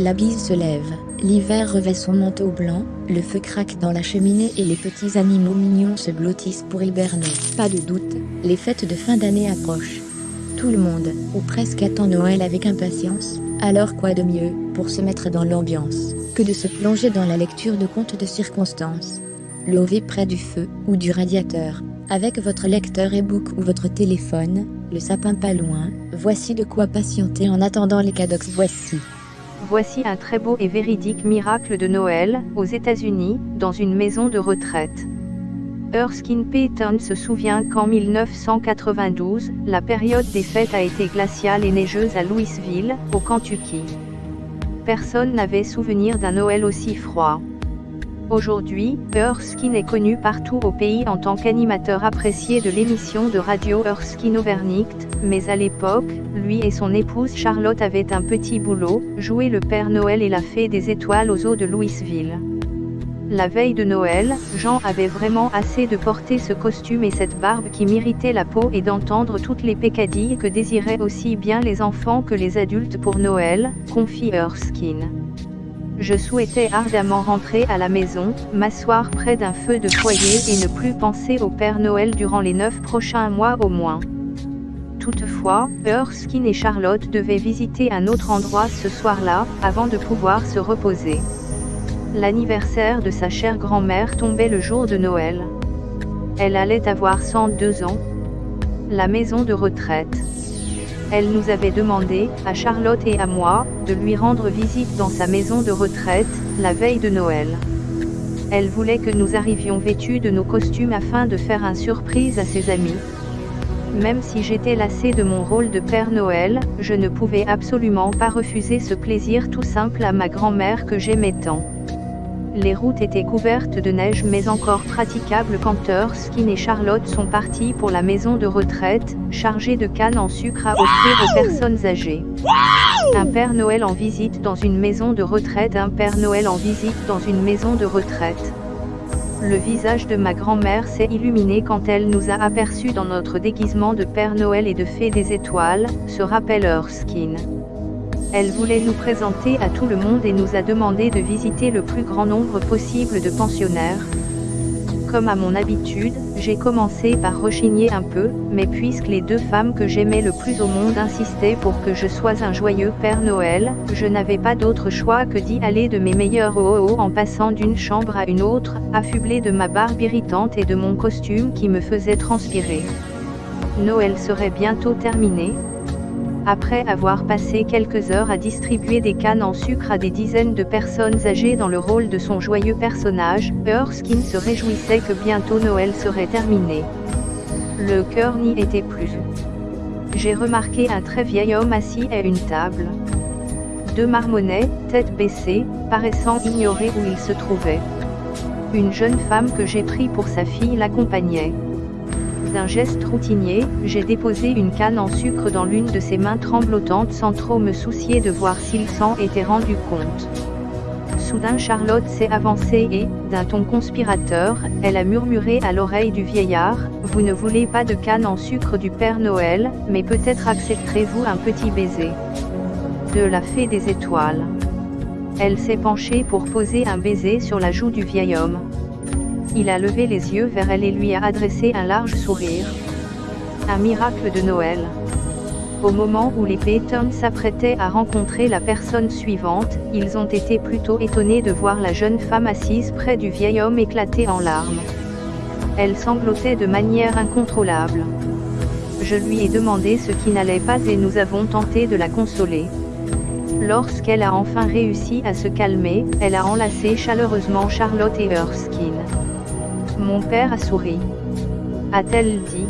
La bise se lève, l'hiver revêt son manteau blanc, le feu craque dans la cheminée et les petits animaux mignons se blottissent pour hiberner. Pas de doute, les fêtes de fin d'année approchent. Tout le monde, ou presque attend Noël avec impatience, alors quoi de mieux, pour se mettre dans l'ambiance, que de se plonger dans la lecture de contes de circonstances? Levez près du feu, ou du radiateur, avec votre lecteur e-book ou votre téléphone, le sapin pas loin, voici de quoi patienter en attendant les cadox voici. Voici un très beau et véridique miracle de Noël, aux États-Unis, dans une maison de retraite. Erskine Payton se souvient qu'en 1992, la période des fêtes a été glaciale et neigeuse à Louisville, au Kentucky. Personne n'avait souvenir d'un Noël aussi froid. Aujourd'hui, Erskine est connu partout au pays en tant qu'animateur apprécié de l'émission de radio Erskine Overnight, mais à l'époque, lui et son épouse Charlotte avaient un petit boulot, jouer le Père Noël et la Fée des Étoiles aux eaux de Louisville. La veille de Noël, Jean avait vraiment assez de porter ce costume et cette barbe qui m'irritait la peau et d'entendre toutes les pécadilles que désiraient aussi bien les enfants que les adultes pour Noël, confie Erskine. Je souhaitais ardemment rentrer à la maison, m'asseoir près d'un feu de foyer et ne plus penser au Père Noël durant les neuf prochains mois au moins. Toutefois, Erskine et Charlotte devaient visiter un autre endroit ce soir-là, avant de pouvoir se reposer. L'anniversaire de sa chère grand-mère tombait le jour de Noël. Elle allait avoir 102 ans. La maison de retraite. Elle nous avait demandé, à Charlotte et à moi, de lui rendre visite dans sa maison de retraite, la veille de Noël. Elle voulait que nous arrivions vêtus de nos costumes afin de faire un surprise à ses amis. Même si j'étais lassé de mon rôle de Père Noël, je ne pouvais absolument pas refuser ce plaisir tout simple à ma grand-mère que j'aimais tant. Les routes étaient couvertes de neige mais encore praticables quand Erskine et Charlotte sont partis pour la maison de retraite, chargée de cannes en sucre à offrir aux personnes âgées. Un Père Noël en visite dans une maison de retraite Un Père Noël en visite dans une maison de retraite. Le visage de ma grand-mère s'est illuminé quand elle nous a aperçus dans notre déguisement de Père Noël et de Fée des Étoiles, se rappelle Erskine. Elle voulait nous présenter à tout le monde et nous a demandé de visiter le plus grand nombre possible de pensionnaires. Comme à mon habitude, j'ai commencé par rechigner un peu, mais puisque les deux femmes que j'aimais le plus au monde insistaient pour que je sois un joyeux Père Noël, je n'avais pas d'autre choix que d'y aller de mes meilleurs oh en passant d'une chambre à une autre, affublé de ma barbe irritante et de mon costume qui me faisait transpirer. Noël serait bientôt terminé, après avoir passé quelques heures à distribuer des cannes en sucre à des dizaines de personnes âgées dans le rôle de son joyeux personnage, Erskine se réjouissait que bientôt Noël serait terminé. Le cœur n'y était plus. J'ai remarqué un très vieil homme assis à une table. Deux marmonnets, tête baissée, paraissant ignorer où il se trouvait. Une jeune femme que j'ai pris pour sa fille l'accompagnait. D'un geste routinier, j'ai déposé une canne en sucre dans l'une de ses mains tremblotantes sans trop me soucier de voir s'il s'en était rendu compte. Soudain Charlotte s'est avancée et, d'un ton conspirateur, elle a murmuré à l'oreille du vieillard, Vous ne voulez pas de canne en sucre du Père Noël, mais peut-être accepterez-vous un petit baiser. De la fée des étoiles. Elle s'est penchée pour poser un baiser sur la joue du vieil homme. Il a levé les yeux vers elle et lui a adressé un large sourire. Un miracle de Noël. Au moment où les Payton s'apprêtaient à rencontrer la personne suivante, ils ont été plutôt étonnés de voir la jeune femme assise près du vieil homme éclater en larmes. Elle sanglotait de manière incontrôlable. Je lui ai demandé ce qui n'allait pas et nous avons tenté de la consoler. Lorsqu'elle a enfin réussi à se calmer, elle a enlacé chaleureusement Charlotte et Erskine. Mon père a souri. A-t-elle dit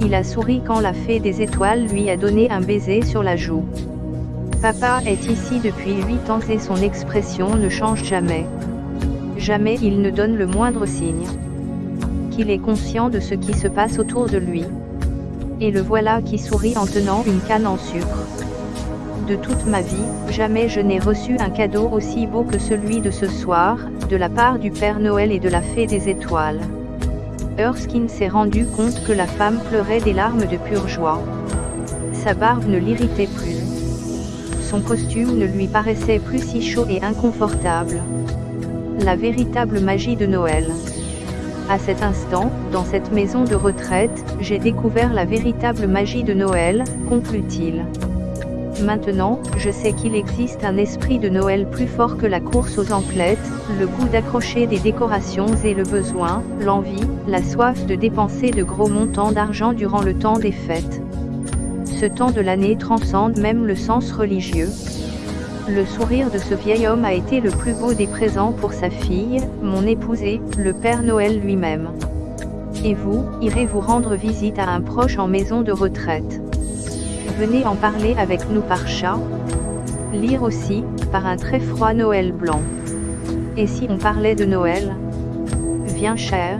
Il a souri quand la fée des étoiles lui a donné un baiser sur la joue. Papa est ici depuis huit ans et son expression ne change jamais. Jamais il ne donne le moindre signe. Qu'il est conscient de ce qui se passe autour de lui. Et le voilà qui sourit en tenant une canne en sucre. De toute ma vie, jamais je n'ai reçu un cadeau aussi beau que celui de ce soir, de la part du Père Noël et de la Fée des Étoiles. Erskine s'est rendu compte que la femme pleurait des larmes de pure joie. Sa barbe ne l'irritait plus. son costume ne lui paraissait plus si chaud et inconfortable. La véritable magie de Noël. À cet instant, dans cette maison de retraite, j'ai découvert la véritable magie de Noël, conclut-il. Maintenant, je sais qu'il existe un esprit de Noël plus fort que la course aux emplettes, le goût d'accrocher des décorations et le besoin, l'envie, la soif de dépenser de gros montants d'argent durant le temps des fêtes. Ce temps de l'année transcende même le sens religieux. Le sourire de ce vieil homme a été le plus beau des présents pour sa fille, mon épousé, le Père Noël lui-même. Et vous, irez vous rendre visite à un proche en maison de retraite. Venez en parler avec nous par chat. Lire aussi, par un très froid Noël blanc. Et si on parlait de Noël? Viens cher,